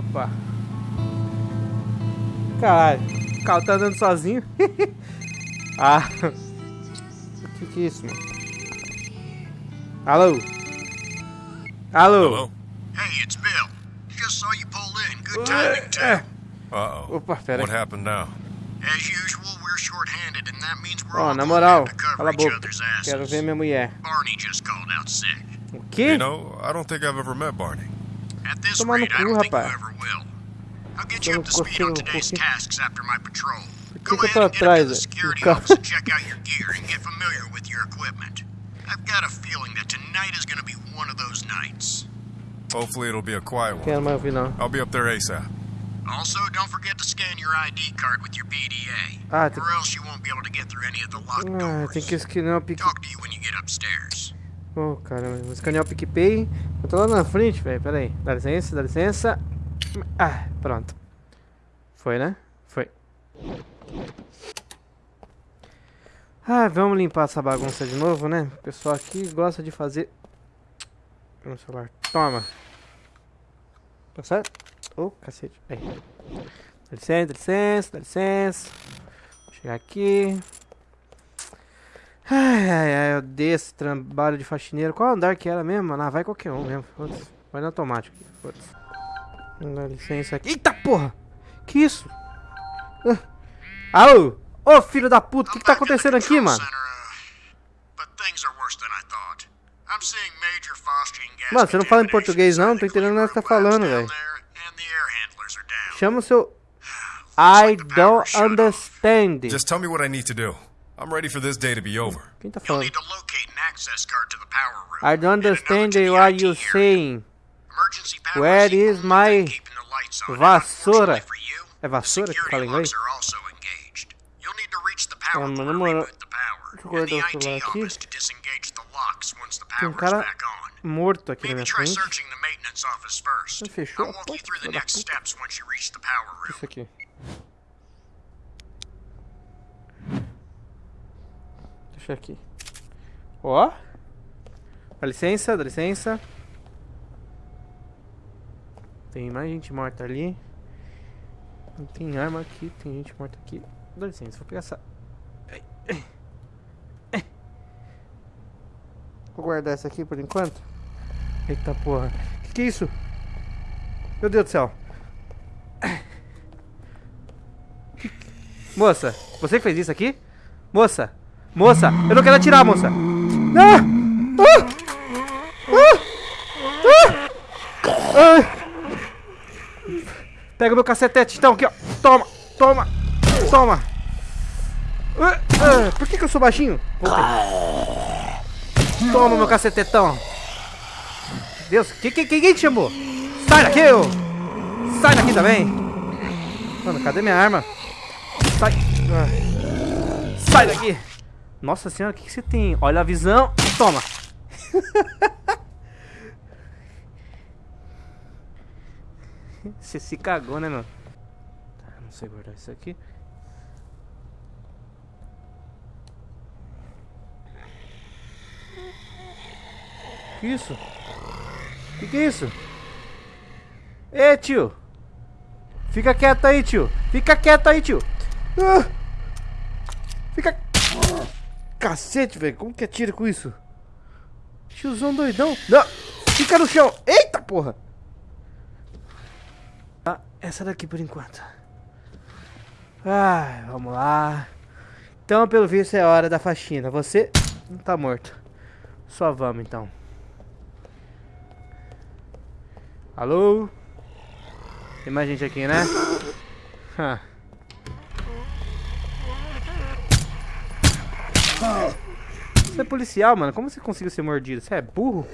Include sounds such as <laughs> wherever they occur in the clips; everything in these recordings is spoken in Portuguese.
Opa. Caralho. O carro tá andando sozinho. <laughs> ah. O que que é isso, mano? Alô? Alô? Hello? Hey, it's Bill. Just saw you pull in. Good timing, too. É. Uh-oh. Opa, pera What aí. happened now? As usual, we're short-handed, and that means we're Ó, all na moral, to cover cala each boca. other's Quero asses. ver minha mulher. Barney just called out sick. O quê? You know, I don't think I've ever met Barney. At this Tomar no rate, I don't think you ever will. I'll get you up to speed on today's tasks after my patrol. Go que que eu ahead and get up to atrás, the velho? security Do carro? office and check out your gear and get familiar with your equipment. I've got a feeling that tonight is going to be one of those nights. Hopefully it'll be a quiet one. Quero mais ouvir não. I'll be up there ASAP. Also, don't forget to scan your ID card with your PDA, Ah, or else you won't be able to get through any of the locked ah, doors. tem que escanear o Pique... Talk to you when you get upstairs. Oh, caramba. Vou escanear o PicPay. Eu tô lá na frente, velho. Pera aí. Dá licença, dá licença. Ah, pronto. Foi, né? Foi. Ah, vamos limpar essa bagunça de novo, né? O pessoal aqui gosta de fazer... No celular. Toma. Tá certo? Oh, cacete. Aí. Dá licença, dá licença, dá licença. Vou chegar aqui. Ai, ai, ai, eu esse trabalho de faxineiro. Qual andar que era mesmo? Ah, vai qualquer um mesmo. Vai no automático. Foda-se. Licença aqui. Eita porra! Que isso? Ah. Alô? Ô filho da puta, o que, que tá acontecendo aqui, mano? Mano, você não fala em português não? Não tô entendendo nada que tá falando, velho. Chama o seu... I don't understand. Just tell me what I need to do. I'm ready for this day to be over. I don't understand what you're saying. Where is my vassoura? É vassoura que fala inglês? Então, meu namorado... Deixa eu guardar o celular aqui. Tem um cara morto aqui na minha frente. Ele fechou a porta, filha da puta. O que é isso aqui? Deixa aqui. Ó. Dá licença, dá licença. Tem mais gente morta ali. Tem arma aqui, tem gente morta aqui. Dá licença, vou pegar essa. Vou guardar essa aqui por enquanto. Eita porra. Que que é isso? Meu Deus do céu. Moça, você fez isso aqui? Moça, moça, eu não quero atirar, moça. Ah! Ah! Ah! Ah! Ah! Pega meu cacetete, então, aqui, ó. Toma, toma, toma. Ah, ah, Por que, que eu sou baixinho? Voltei. Toma meu cacetetão. Deus, que, que, quem te chamou? Sai daqui, ô! Sai daqui também! Mano, cadê minha arma? Sai! Ah. Sai daqui! Nossa senhora, o que, que você tem? Olha a visão! Toma! <laughs> Você se cagou, né, meu? Tá, não sei guardar isso aqui. Que isso? Que que é isso? Ê, tio! Fica quieto aí, tio! Fica quieto aí, tio! Ah! Fica... Cacete, velho! Como que atira com isso? Tiozão doidão! Não! Fica no chão! Eita, porra! Ah, essa daqui por enquanto. Ah, vamos lá. Então, pelo visto, é hora da faxina. Você não tá morto. Só vamos, então. Alô? Tem mais gente aqui, né? Ha. Você é policial, mano. Como você conseguiu ser mordido? Você é burro?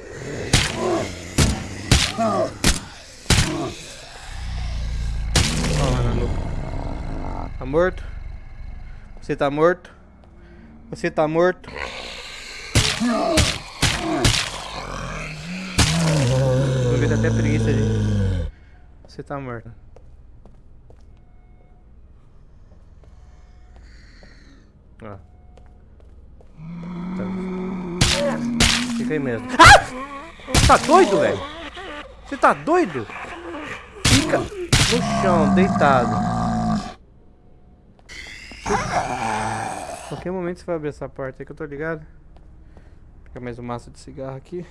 Tá morto? Você tá morto? Você tá morto? Vou ver até preguiça de. Você tá morto. Ó. Tá. Mesmo. Ah! Tá doido, velho? Você tá doido? Fica. no chão, deitado. Qualquer momento você vai abrir essa porta aí que eu tô ligado. Fica mais um maço de cigarro aqui.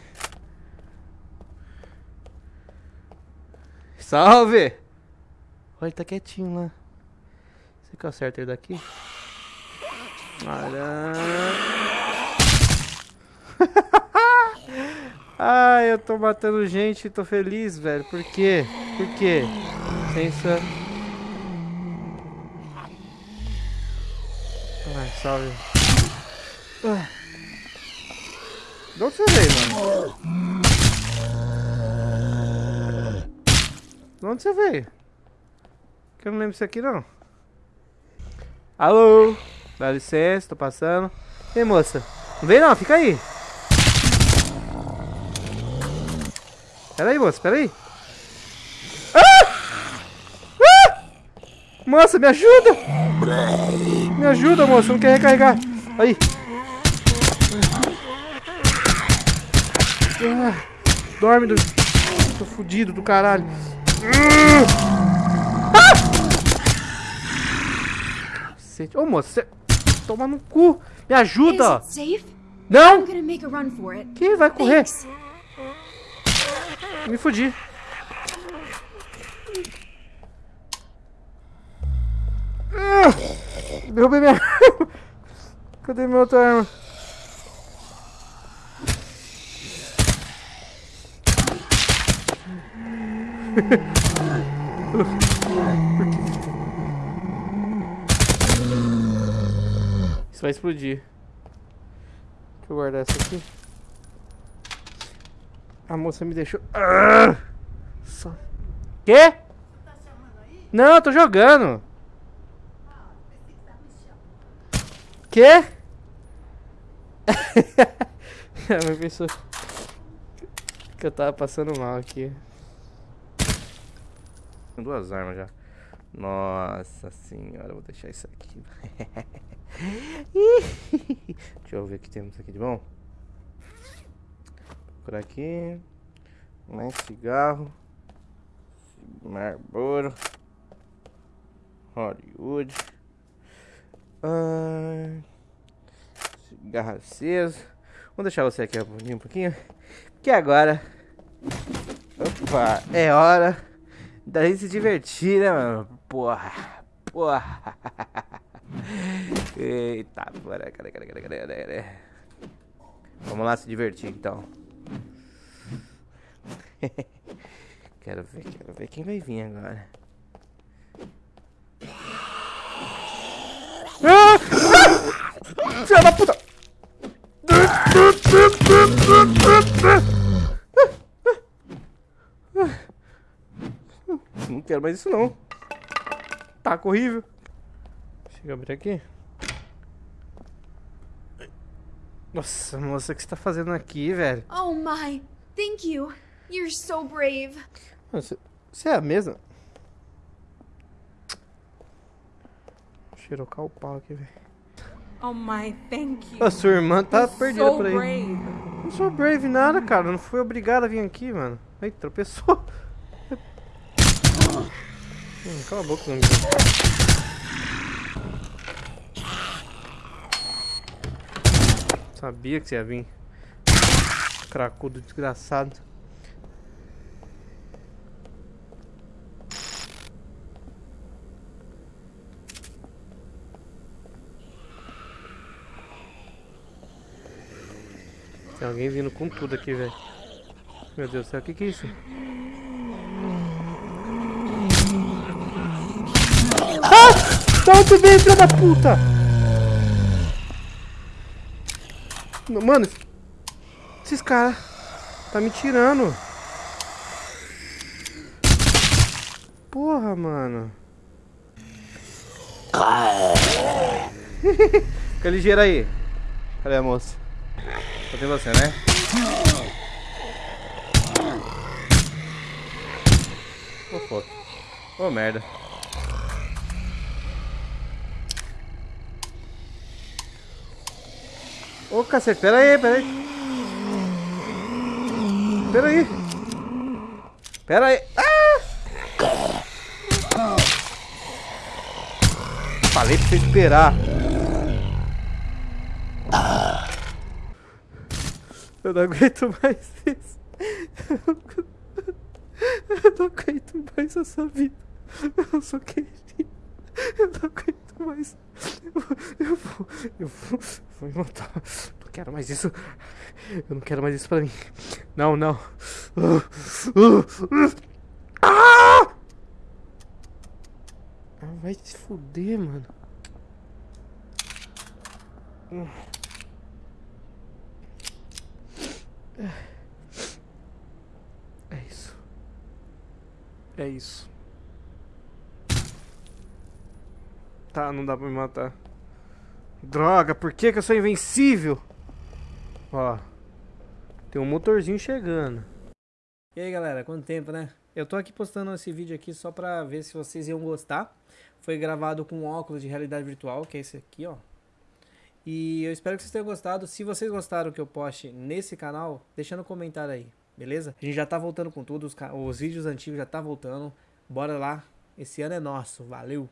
Salve! Olha, ele tá quietinho lá. Você que eu acerto ele daqui? Olha. <laughs> Ai, eu tô matando gente e tô feliz, velho. Por quê? Por quê? Licença. Ai, salve. Ah. De onde você veio, mano? De onde você veio? Que eu não lembro disso aqui, não. Alô? Dá licença, tô passando. Ei, moça. Não vem não, fica aí. Pera aí, moça, pera aí. Ah! Ah! Moça, me ajuda! Me ajuda, moça, não quer recarregar. Aí. Ah, dorme, do... tô fudido do caralho. Ah! Ô, moça, você... toma no cu. Me ajuda. Não. Que vai correr? Me fudi. Derrubei minha arma. Cadê minha outra arma? Isso vai explodir. Deixa eu guardar essa aqui. A moça me deixou. Ah! Só... Quê? Não, eu tô jogando. Quê? <laughs> Ela pensou que eu tava passando mal aqui. Duas armas já. Nossa senhora, vou deixar isso aqui. <laughs> Deixa eu ver o que temos aqui de bom por aqui. Mais cigarro. Marlboro. Hollywood. Ah, cigarro aceso. Vamos deixar você aqui um pouquinho. Porque agora. Opa, é hora da gente se divertir, né, mano? Porra, porra. <laughs> Eita, bora, cadê, cadê, cadê, cadê, cadê? Vamos lá se divertir então. <laughs> quero ver, quero ver quem vai vir agora. Ah! Ah! Filha da puta! Não quero mais isso não. Tá horrível. Chega a abrir aqui. Nossa, moça, o que você tá fazendo aqui, velho? Oh my, thank you. You're so brave. Você, você é a mesma? Cheirou o pau aqui, velho. Oh my, thank you. A sua irmã tá You're perdida so por aí. brave. Não sou brave nada, cara. Não fui obrigado a vir aqui, mano. Aí, tropeçou. Hum, cala a boca, não. Sabia que você ia vir. Cracudo desgraçado. Tem alguém vindo com tudo aqui, velho. Meu Deus do céu, o que, que é isso? Ah! Da onde veio, filha da puta? Mano, esses caras tá me tirando. Porra, mano. <laughs> Fica ligeiro aí. Cadê a moça? Só tem você, né? Oh. Oh, merda. Ô, oh, cacete, pera aí, pera aí. Pera aí. Pera aí. Ah! Falei pra você esperar. Eu não aguento mais isso. Eu não aguento mais essa vida. Eu sou querido. Eu não aguento mais. Eu vou. Eu vou. Vou me matar. Não quero mais isso. Eu não quero mais isso pra mim. Não, não. Ah, vai se fuder, mano. É isso. É isso. Tá, não dá pra me matar. Droga, por que, que eu sou invencível? Ó. Tem um motorzinho chegando. E aí galera, quanto tempo, né? Eu tô aqui postando esse vídeo aqui só pra ver se vocês iam gostar. Foi gravado com um óculos de realidade virtual, que é esse aqui, ó. E eu espero que vocês tenham gostado. Se vocês gostaram que eu poste nesse canal, deixa no comentário aí, beleza? A gente já tá voltando com tudo, os, os vídeos antigos já tá voltando. Bora lá, esse ano é nosso, valeu!